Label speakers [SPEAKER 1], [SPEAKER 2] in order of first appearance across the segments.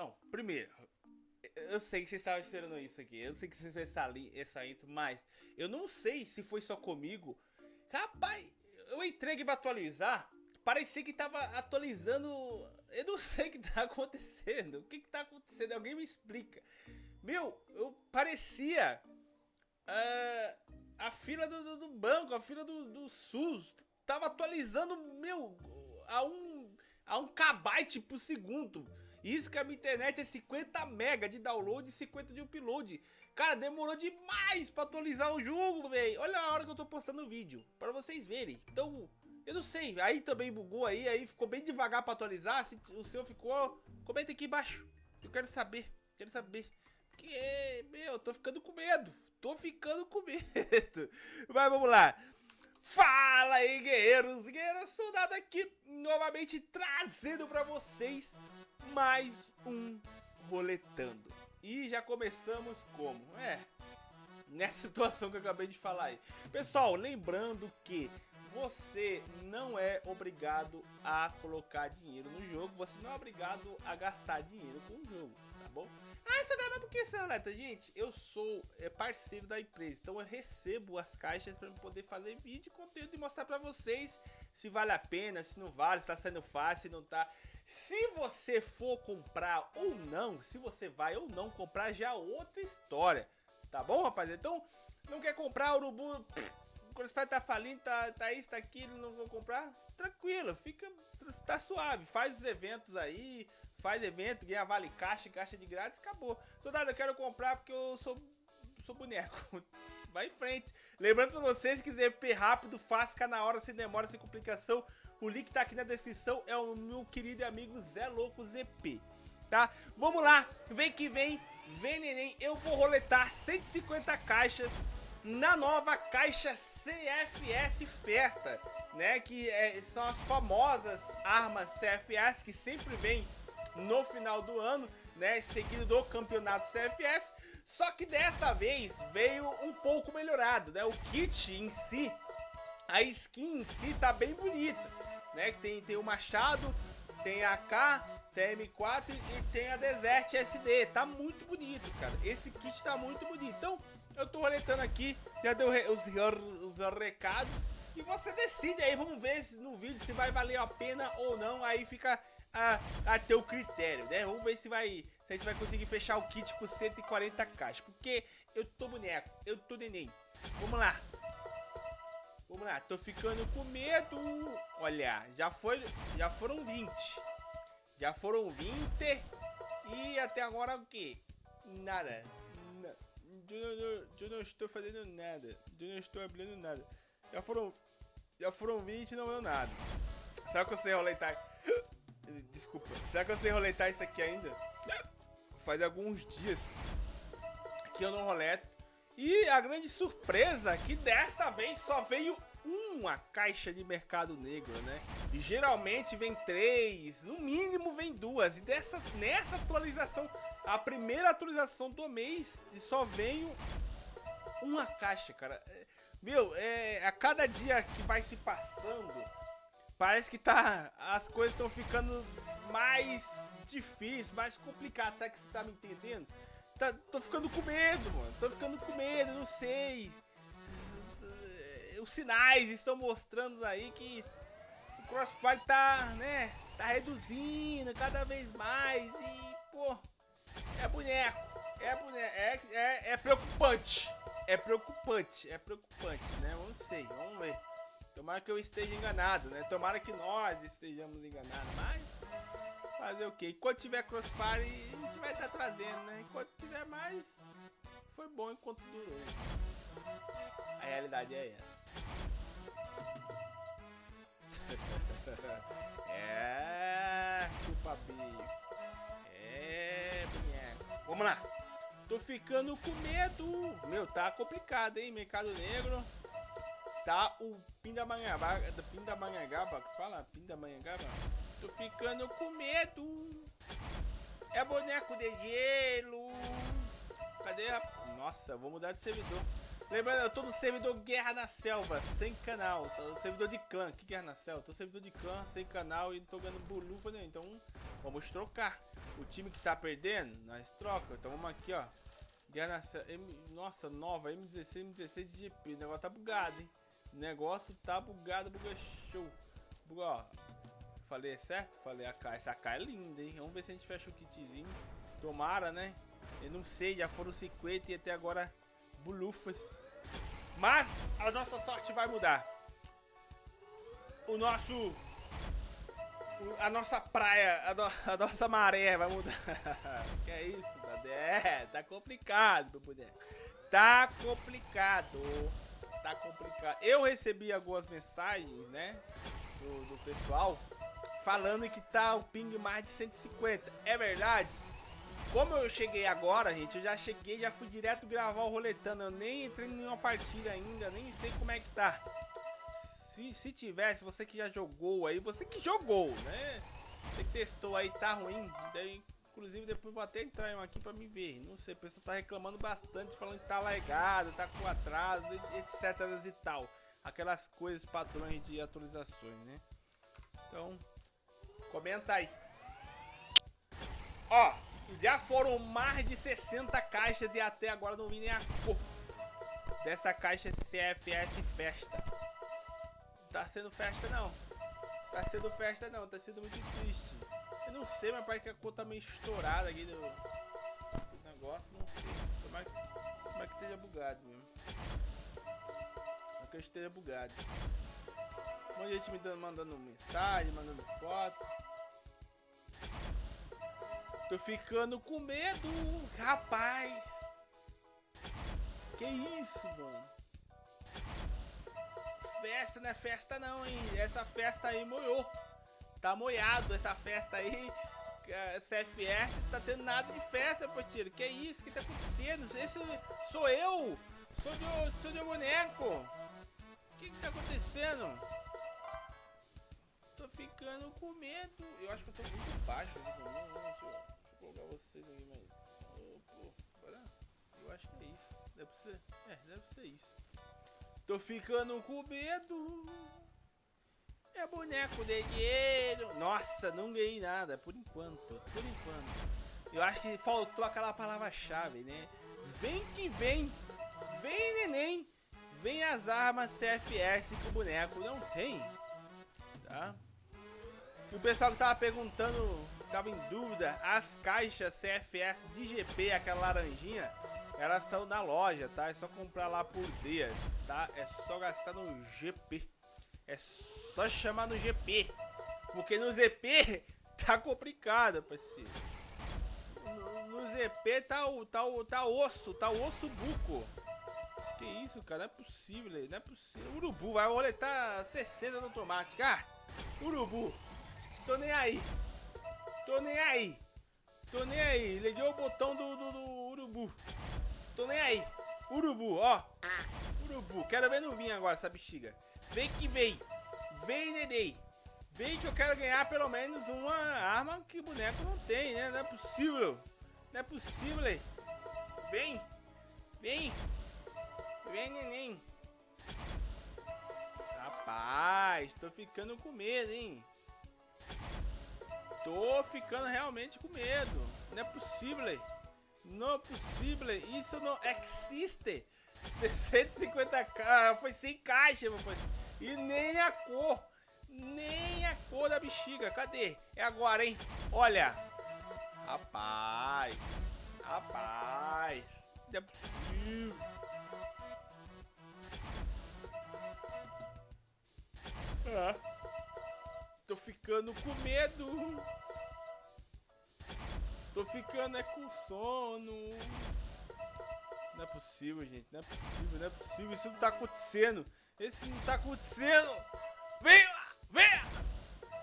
[SPEAKER 1] Bom, primeiro, eu sei que vocês estavam esperando isso aqui. Eu sei que vocês vão essa intro, mas eu não sei se foi só comigo. Rapaz, eu entrei aqui pra atualizar. Parecia que tava atualizando. Eu não sei o que tá acontecendo. O que que tá acontecendo? Alguém me explica. Meu, eu parecia. Uh, a fila do, do, do, banco, a fila do, do SUS. Tava atualizando, meu, a um, a um kbyte por segundo. Isso que a minha internet é 50 mega de download e 50 de upload. Cara, demorou demais pra atualizar o jogo, velho. Olha a hora que eu tô postando o vídeo, pra vocês verem. Então, eu não sei, aí também bugou aí, aí ficou bem devagar pra atualizar. Se o seu ficou, comenta aqui embaixo. Eu quero saber, quero saber. Meu, eu tô ficando com medo. Tô ficando com medo. Mas vamos lá. Fala aí, guerreiros, guerreiros, soldado aqui novamente trazendo pra vocês mais um roletando. E já começamos como? É, nessa situação que eu acabei de falar aí. Pessoal, lembrando que você não é obrigado a colocar dinheiro no jogo, você não é obrigado a gastar dinheiro com o jogo, bom? Ah, isso dá, mas por que isso, Roleta? Gente, eu sou é, parceiro da empresa, então eu recebo as caixas para poder fazer vídeo, conteúdo e mostrar para vocês se vale a pena, se não vale, se tá sendo fácil, se não tá. Se você for comprar ou não, se você vai ou não comprar, já é outra história, tá bom, rapaziada? Então, não quer comprar urubu... Pff, você tá falindo, tá, tá isso, tá aquilo, não vou comprar, tranquilo, fica, tá suave, faz os eventos aí, faz evento, ganha vale caixa, caixa de grátis, acabou. Soldado, eu quero comprar porque eu sou, sou boneco. Vai em frente. Lembrando pra vocês, se quiser per rápido, ficar na hora, sem demora, sem complicação, o link tá aqui na descrição, é o meu querido amigo Zé Louco ZP. Tá? Vamos lá, vem que vem, vem neném, eu vou roletar 150 caixas na nova caixa CFS Festa, né? Que é, são as famosas armas CFS que sempre vem no final do ano, né? Seguido do campeonato CFS. Só que desta vez veio um pouco melhorado, né? O kit em si, a skin em si tá bem bonita, né? Tem, tem o machado, tem a K, tem a M4 e tem a Desert SD. Tá muito bonito, cara. Esse kit tá muito bonito. Então, eu tô roletando aqui, já deu os, os recados. E você decide aí, vamos ver no vídeo se vai valer a pena ou não. Aí fica a, a teu critério, né? Vamos ver se vai se a gente vai conseguir fechar o kit com 140 caixas. Porque eu tô boneco, eu tô neném. Vamos lá. Vamos lá, tô ficando com medo. Olha, já, foi, já foram 20. Já foram 20. E até agora o que? Nada. Eu não, eu não estou fazendo nada. Eu não estou abrindo nada. Já foram, já foram 20 e não deu nada. Será que eu sei roletar? Desculpa. Será que eu sei roletar isso aqui ainda? Faz alguns dias que eu não roleto. E a grande surpresa é que desta vez só veio uma caixa de mercado negro, né? E geralmente vem três, no mínimo vem duas. E dessa, nessa atualização, a primeira atualização do mês, e só veio uma caixa, cara. É, meu, é, a cada dia que vai se passando, parece que tá, as coisas estão ficando mais difíceis, mais complicadas. Será que você tá me entendendo? Tá, tô ficando com medo, mano. Tô ficando com medo, não sei os sinais estão mostrando aí que o Crossfire tá, né, tá reduzindo cada vez mais e, pô, é boneco, é boneco, é, é, é preocupante, é preocupante, é preocupante, né, não sei, vamos ver. Tomara que eu esteja enganado, né, tomara que nós estejamos enganados, mas fazer o que? Enquanto tiver Crossfire, a gente vai estar tá trazendo, né, enquanto tiver mais, foi bom enquanto durou. A realidade é essa. é, chupa bico. É, boneco. Vamos lá. Tô ficando com medo. Meu, tá complicado, hein? Mercado Negro. Tá o Pindamonhangaba. Pindamonhangaba. Fala, Pindamonhangaba. Tô ficando com medo. É boneco de gelo. Cadê a... Nossa, vou mudar de servidor. Lembrando, eu tô no servidor Guerra na Selva, sem canal. Tô no servidor de clã. Que Guerra na Selva? Tô no servidor de clã, sem canal e não tô ganhando bolufa nenhum. Então, vamos trocar. O time que tá perdendo, nós troca. Então vamos aqui, ó. Guerra na Selva. M... Nossa, nova, M16, M16 de GP. O negócio tá bugado, hein? Negócio tá bugado, buga show. Buga, ó. Falei certo? Falei a AK. Essa AK é linda, hein? Vamos ver se a gente fecha o kitzinho. Tomara, né? Eu não sei, já foram 50 e até agora bulufas. Mas a nossa sorte vai mudar. O nosso... A nossa praia, a, no, a nossa maré vai mudar. que é isso, Tadé? É, tá complicado, meu boneco. Tá complicado. Tá complicado. Eu recebi algumas mensagens, né? Do, do pessoal falando que tá o ping mais de 150. É verdade? Como eu cheguei agora, gente, eu já cheguei, já fui direto gravar o roletando. Eu nem entrei em nenhuma partida ainda, nem sei como é que tá. Se, se tivesse, você que já jogou aí, você que jogou, né? Você que testou aí, tá ruim. Daí, inclusive, depois vou até entrar um aqui pra me ver. Não sei, o pessoal tá reclamando bastante, falando que tá largado, tá com atraso, etc e tal. Aquelas coisas padrões de atualizações, né? Então, comenta aí. Ó, já foram mais de 60 caixas e até agora não vi nem a cor dessa caixa CFS Festa. Tá sendo festa não. Tá sendo festa não, tá sendo muito triste. Eu não sei, mas parece que a cor tá meio estourada aqui do, negócio, não sei. Tomara que, que esteja bugado mesmo. Tomara que esteja bugado. Um monte de gente me dando, mandando mensagem, mandando foto. Tô ficando com medo, rapaz. Que isso, mano? Festa não é festa não, hein? Essa festa aí moiou. Tá moiado essa festa aí. CFS tá tendo nada de festa, Potiro. Que isso? que tá acontecendo? Esse sou eu. Sou de, sou de boneco. O que que tá acontecendo? Tô ficando com medo. Eu acho que eu tô muito baixo. Deixa eu colocar vocês aqui, mas... Pô, agora... Eu acho que é isso. Deve ser... É, deve ser isso. Tô ficando com medo. É boneco de dinheiro. Nossa, não ganhei nada, por enquanto. Por enquanto. Eu acho que faltou aquela palavra-chave, né? Vem que vem. Vem, neném. Vem as armas CFS que o boneco não tem. Tá? E o pessoal que tava perguntando ficava em dúvida, as caixas CFS de GP, aquela laranjinha, elas estão na loja, tá? É só comprar lá por dias, tá? É só gastar no GP. É só chamar no GP. Porque no ZP tá complicado, parceiro. No, no ZP tá o, tá o tá osso, tá osso buco. Que isso, cara? Não é possível, não é possível. Urubu, vai roletar 60 no automático. Ah, urubu. Tô nem aí. Tô nem aí. Tô nem aí. Liguei o botão do, do, do urubu. Tô nem aí. Urubu, ó. Urubu. Quero ver no vinho agora essa bexiga. Vem que vem. Vem, neném. Vem que eu quero ganhar pelo menos uma arma que o boneco não tem, né? Não é possível. Não é possível. Vem. Vem. Vem, neném. Rapaz, tô ficando com medo, hein? Tô ficando realmente com medo. Não é possível. Não é possível. Isso não existe. 650k. Foi sem caixa, meu pai. E nem a cor. Nem a cor da bexiga. Cadê? É agora, hein? Olha. Rapaz. Rapaz. Não é possível. Ah. Tô ficando com medo. Tô ficando é com sono. Não é possível, gente. Não é possível, não é possível. Isso não tá acontecendo. Isso não tá acontecendo. Vem lá, vem!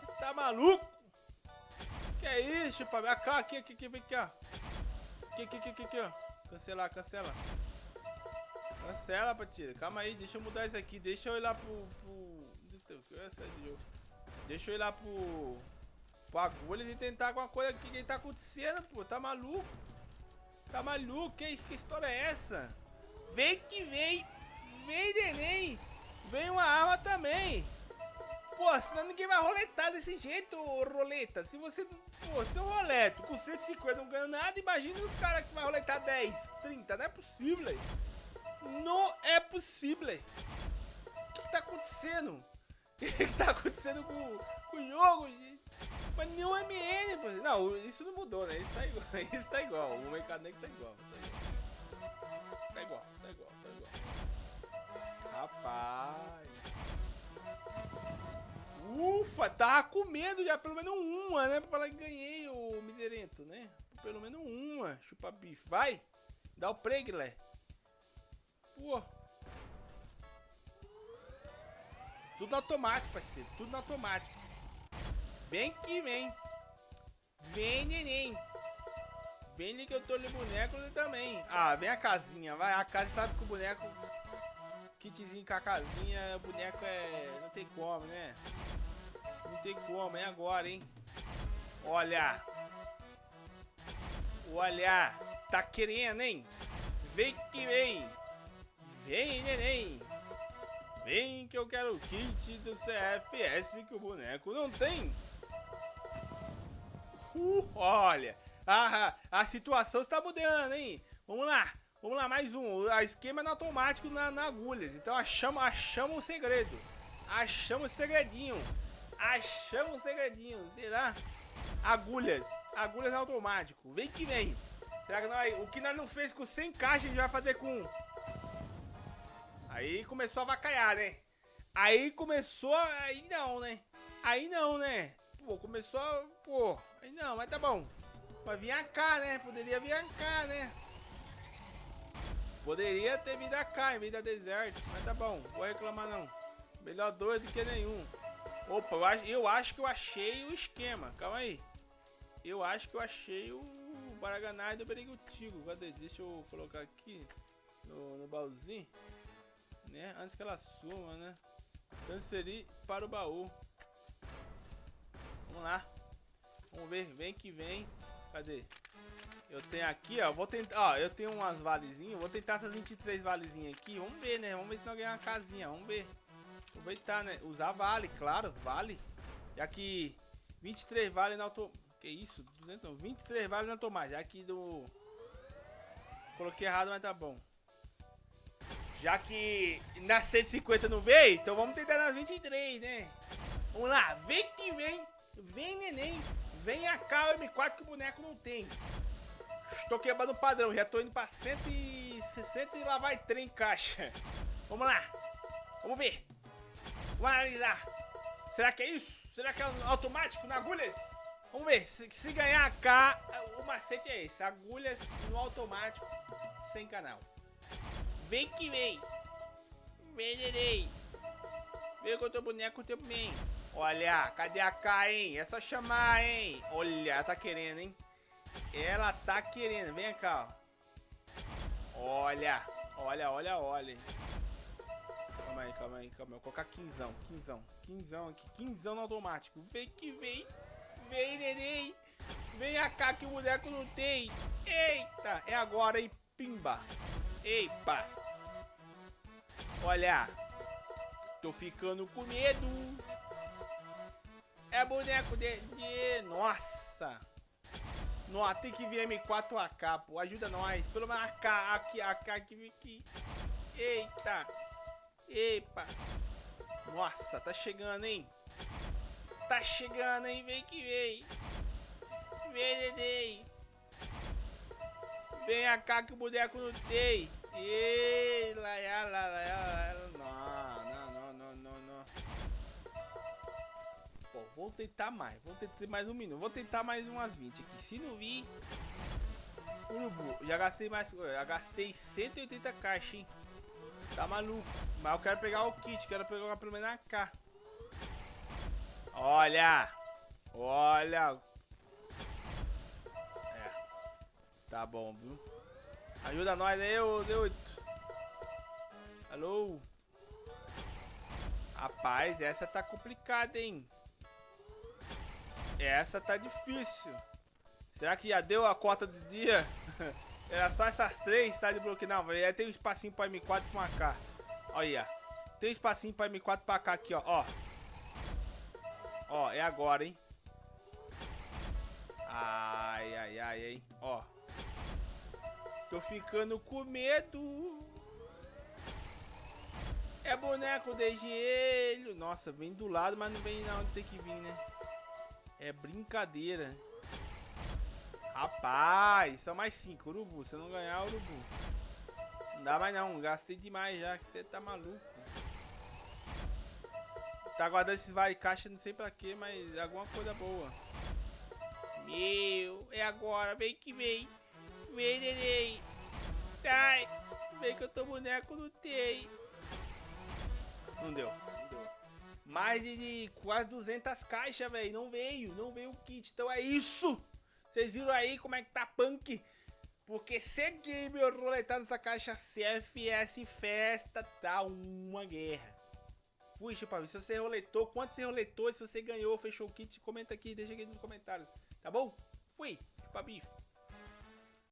[SPEAKER 1] Você tá maluco? Que é isso, chupa? Aqui, aqui, aqui, aqui, vem aqui, ó. Aqui, aqui, aqui, aqui, aqui, ó. Cancelar, cancela. Cancela, Patilha. Calma aí, deixa eu mudar isso aqui. Deixa eu ir lá pro... pro... Deixa eu ir lá pro... Pro agulhas e tentar alguma coisa aqui que tá acontecendo, pô. Tá maluco? Tá maluco? Que, que história é essa? Vem que vem! vem neném. Vem uma arma também. Pô, senão ninguém vai roletar desse jeito, roleta. Se você, pô, se eu roleto com 150 não ganho nada, imagina os caras que vai roletar 10, 30. Não é possível. Não é possível. O que, tá acontecendo? O que, tá acontecendo com, com o jogo, gente? Mas nenhum MN, pô. Não, isso não mudou, né? Isso tá igual. Isso tá igual. O mecânico tá igual. Tá igual, tá igual, tá igual. Ufa, tava com medo já, pelo menos uma, né? Pra falar que ganhei o miserento, né? Pelo menos uma. Chupa bife. Vai! Dá o Guilherme. Pô. Tudo automático, parceiro. Tudo no automático. Vem que vem. Vem, neném. Vem que eu tô ali boneco também. Ah, vem a casinha, vai. A casa sabe que o boneco... Kitzinho com a casinha, o boneco é... Não tem como, né? Não tem como, é agora, hein? Olha. Olha. Tá querendo, hein? Vem que vem. Vem, neném. Vem que eu quero o kit do CFS que o boneco não tem. Uh, olha. A, a situação está mudando, hein? Vamos lá. Vamos lá, mais um. A esquema é no automático na, na agulhas. Então achamos, achamos o segredo. Achamos o segredinho. Achamos o segredinho. Será? Agulhas. Agulhas automático. Vem que vem. Será que nós, o que nós não fez com 100 caixas, a gente vai fazer com... Aí começou a vacaiar, né? Aí começou... Aí não, né? Aí não, né? Pô, começou... Pô, aí não, mas tá bom. Mas vinha cá, né? Poderia vir cá, né? Poderia ter vindo cá em vez da Desert, mas tá bom. Vou reclamar não. Melhor dois do que nenhum. Opa, eu acho, eu acho que eu achei o esquema. Calma aí. Eu acho que eu achei o Baraganai do Berigutigo. Cadê? Deixa eu colocar aqui no, no baúzinho. Né? Antes que ela suma, né? Transferir para o baú. Vamos lá. Vamos ver. Vem que vem. Cadê? Eu tenho aqui, ó. Vou tentar. Ó, eu tenho umas valezinhas. Vou tentar essas 23 valezinhas aqui. Vamos ver, né? Vamos ver se nós ganhar uma casinha. Vamos ver. Aproveitar, né? Usar vale, claro, vale. Já que 23 vale na auto... Que isso? 200 não, 23 vale na tomate. Já que do... Coloquei errado, mas tá bom. Já que na 150 não veio, então vamos tentar nas 23, né? Vamos lá, vem que vem. Vem, neném. Vem cá o M4 que o boneco não tem. Estou quebrando o padrão. Já tô indo pra 160 e lá vai trem caixa. Vamos lá. Vamos ver. Vamos analisar. Será que é isso? Será que é automático na agulhas? Vamos ver. Se, se ganhar cá, o macete é esse. Agulhas no automático, sem canal. Vem que vem. Neném. Vem com o teu boneco, teu bem. Olha, cadê a K, hein? É só chamar, hein? Olha, tá querendo, hein? Ela tá querendo. Vem cá, ó. Olha, olha, olha, olha. Calma aí, calma aí, calma aí. Vou colocar quinzão, quinzão, quinzão aqui, quinzão no automático. Vem que vem. Vem, neném. Vem cá que o boneco não tem. Eita, é agora, hein? Pimba. Epa. Olha. Tô ficando com medo. É boneco de... de... Nossa. Nossa, tem que vir M4 AK, pô. Ajuda nós. Pelo menos AK, aqui, AK, aqui, aqui. Eita. Epa! Nossa, tá chegando, hein? Tá chegando, hein? Vem que vem! Vem, neném! Vem cá que o boneco não tem! Ei, lá, lá, lá, lá, não, vou tentar mais. Vou tentar mais um minuto. Vou tentar mais umas 20 aqui. Se não vir... Urubu, já gastei mais... Já gastei 180 caixas, hein? Tá maluco. Mas eu quero pegar o kit, quero pegar pelo menos a K. Olha! Olha! É. Tá bom, viu? Ajuda nós aí, ô D8. Alô? Rapaz, essa tá complicada, hein? Essa tá difícil. Será que já deu a cota do dia? Era só essas três, tá de bloqueio. Não, vai ter um espacinho pra M4 com AK. Olha. Tem espacinho pra M4 pra cá aqui, ó. Ó. Ó, é agora, hein. Ai, ai, ai, ai. Ó. Tô ficando com medo. É boneco de gelo. Nossa, vem do lado, mas não vem na onde tem que vir, né? É brincadeira. Rapaz, são mais cinco, urubu. Se eu não ganhar, urubu. Não dá mais não, gastei demais já, que você tá maluco. Tá guardando esses vai caixa, não sei pra quê, mas alguma coisa boa. Meu, é agora, vem que vem. Vem, neném. Ai, vem que eu tô boneco, tem. Não deu, não deu. Mais de quase 200 caixas, velho. Não veio, não veio o kit. Então é isso. Vocês viram aí como é que tá punk? Porque se game roletar nessa caixa CFS Festa, tá uma guerra. Fui, Chupavi. Se você roletou, quanto você roletou, se você ganhou, fechou o kit, comenta aqui, deixa aqui nos comentários. Tá bom? Fui, Chupabife.